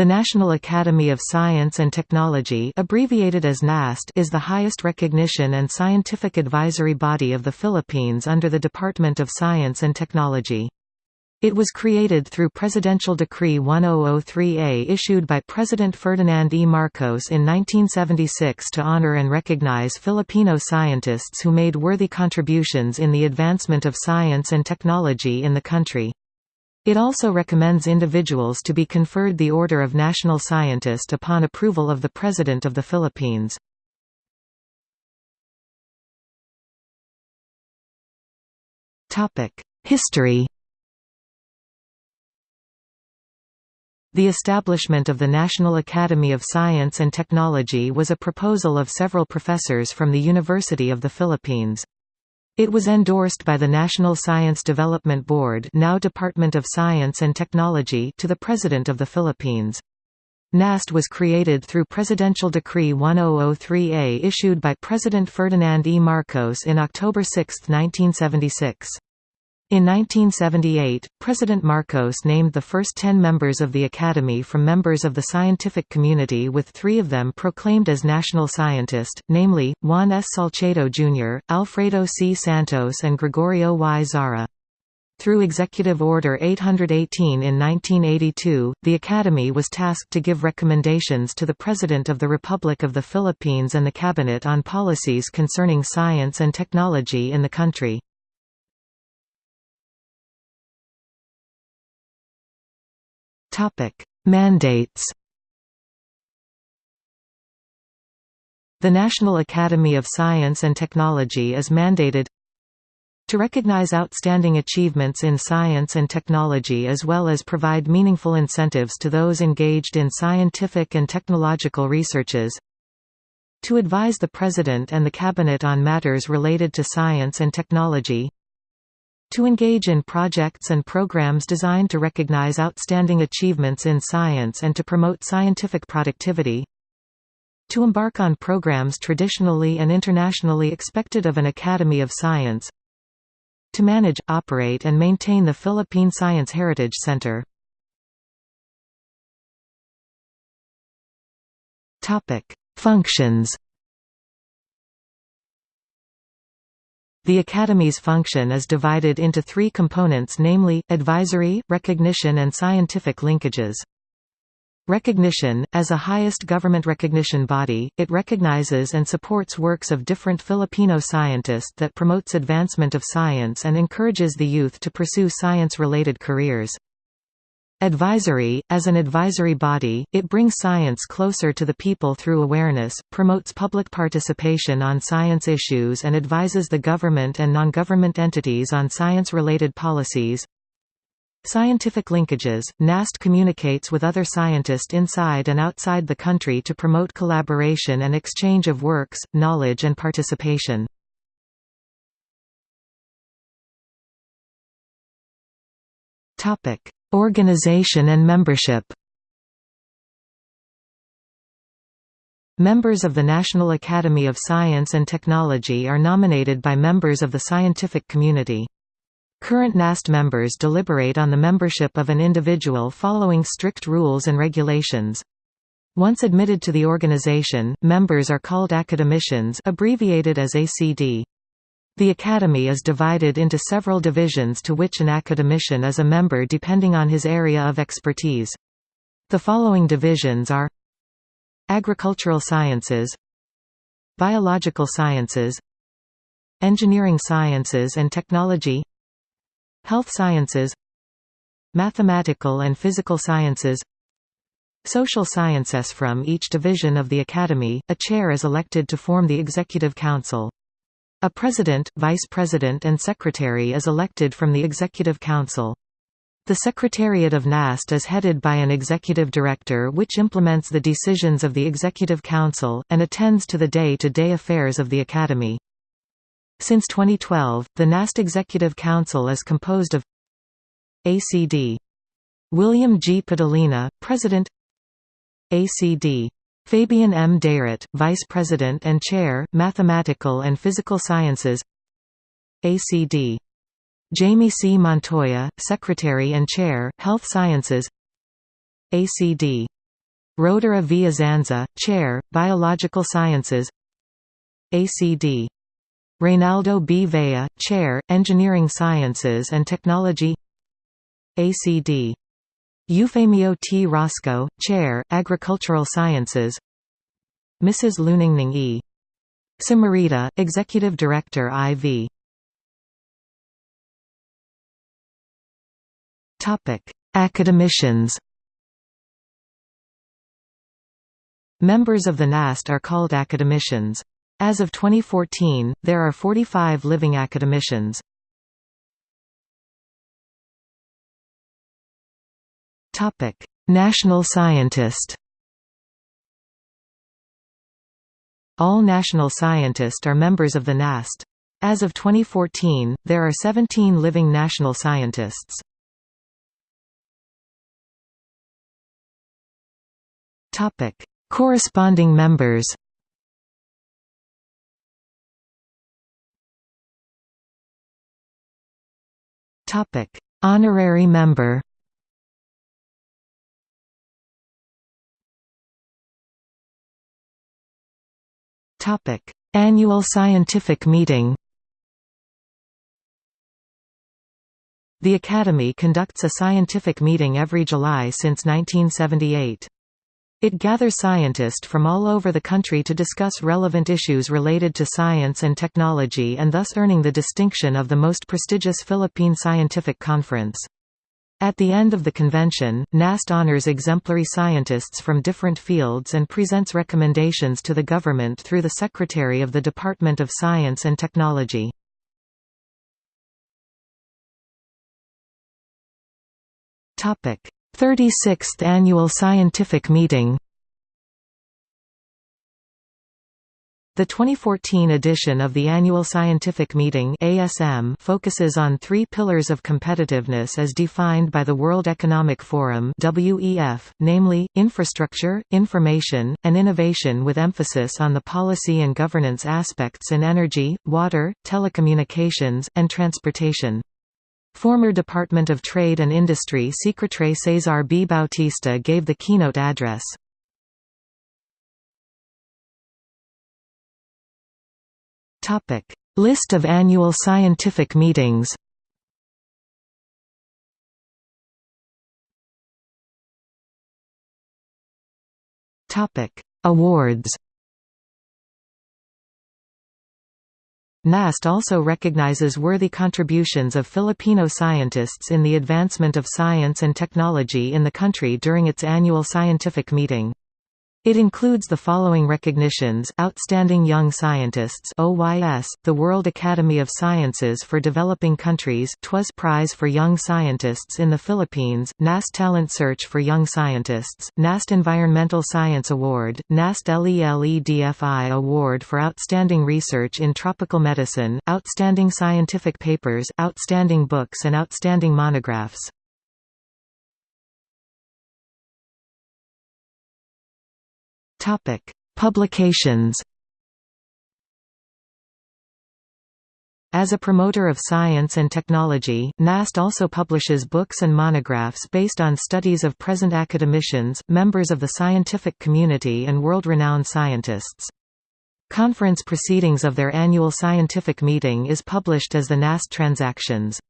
The National Academy of Science and Technology abbreviated as NAST is the highest recognition and scientific advisory body of the Philippines under the Department of Science and Technology. It was created through Presidential Decree 1003A issued by President Ferdinand E. Marcos in 1976 to honor and recognize Filipino scientists who made worthy contributions in the advancement of science and technology in the country. It also recommends individuals to be conferred the Order of National Scientist upon approval of the President of the Philippines. History The establishment of the National Academy of Science and Technology was a proposal of several professors from the University of the Philippines. It was endorsed by the National Science Development Board now Department of Science and Technology to the President of the Philippines. NAST was created through Presidential Decree 1003A issued by President Ferdinand E. Marcos in October 6, 1976. In 1978, President Marcos named the first ten members of the Academy from members of the scientific community with three of them proclaimed as national scientist, namely, Juan S. Salcedo Jr., Alfredo C. Santos and Gregorio Y. Zara. Through Executive Order 818 in 1982, the Academy was tasked to give recommendations to the President of the Republic of the Philippines and the Cabinet on policies concerning science and technology in the country. Mandates The National Academy of Science and Technology is mandated to recognize outstanding achievements in science and technology as well as provide meaningful incentives to those engaged in scientific and technological researches to advise the President and the Cabinet on matters related to science and technology to engage in projects and programs designed to recognize outstanding achievements in science and to promote scientific productivity. To embark on programs traditionally and internationally expected of an Academy of Science. To manage, operate and maintain the Philippine Science Heritage Center. Functions The Academy's function is divided into three components namely, advisory, recognition and scientific linkages. Recognition – As a highest government recognition body, it recognizes and supports works of different Filipino scientists that promotes advancement of science and encourages the youth to pursue science-related careers. Advisory – As an advisory body, it brings science closer to the people through awareness, promotes public participation on science issues and advises the government and non-government entities on science-related policies. Scientific linkages – NAST communicates with other scientists inside and outside the country to promote collaboration and exchange of works, knowledge and participation. Topic Organization and membership Members of the National Academy of Science and Technology are nominated by members of the scientific community. Current NAST members deliberate on the membership of an individual following strict rules and regulations. Once admitted to the organization, members are called academicians abbreviated as ACD. The Academy is divided into several divisions to which an academician is a member depending on his area of expertise. The following divisions are Agricultural Sciences Biological Sciences Engineering Sciences and Technology Health Sciences Mathematical and Physical Sciences Social Sciences From each division of the Academy, a chair is elected to form the Executive Council. A president, vice president and secretary is elected from the Executive Council. The Secretariat of NAST is headed by an executive director which implements the decisions of the Executive Council, and attends to the day-to-day -day affairs of the Academy. Since 2012, the NAST Executive Council is composed of ACD. William G. Padolina, President ACD. Fabian M. Dayrit, Vice President and Chair, Mathematical and Physical Sciences ACD. Jaime C. Montoya, Secretary and Chair, Health Sciences ACD. Rhodora V. Azanza, Chair, Biological Sciences ACD. Reynaldo B. Vea, Chair, Engineering Sciences and Technology ACD. Eufemio T. Rasco, Chair, Agricultural Sciences Mrs. Luningning E. Samarita, Executive Director IV Academicians Members of the NAST are called academicians. As of 2014, there are 45 living academicians. National Scientist. All national scientists are members of the NAST. As of 2014, there are 17 living national scientists. Topic: Corresponding members. Honorary member Annual scientific meeting The Academy conducts a scientific meeting every July since 1978. It gathers scientists from all over the country to discuss relevant issues related to science and technology and thus earning the distinction of the most prestigious Philippine scientific conference. At the end of the convention, NAST honors exemplary scientists from different fields and presents recommendations to the government through the Secretary of the Department of Science and Technology. Topic: 36th Annual Scientific Meeting The 2014 edition of the Annual Scientific Meeting ASM focuses on three pillars of competitiveness as defined by the World Economic Forum WEF, namely, infrastructure, information, and innovation with emphasis on the policy and governance aspects in energy, water, telecommunications, and transportation. Former Department of Trade and Industry Secretary Cesar B. Bautista gave the keynote address. List of annual scientific meetings. Topic: Awards. NAST also recognizes worthy contributions of Filipino scientists in the advancement of science and technology in the country during its annual scientific meeting. It includes the following recognitions. Outstanding Young Scientists. OYS, the World Academy of Sciences for Developing Countries. TWAS Prize for Young Scientists in the Philippines, NAST Talent Search for Young Scientists, NAST Environmental Science Award, NAST LELEDFI Award for Outstanding Research in Tropical Medicine, Outstanding Scientific Papers, Outstanding Books and Outstanding Monographs. Topic: Publications. As a promoter of science and technology, NAST also publishes books and monographs based on studies of present academicians, members of the scientific community and world-renowned scientists. Conference proceedings of their annual scientific meeting is published as the NAST Transactions.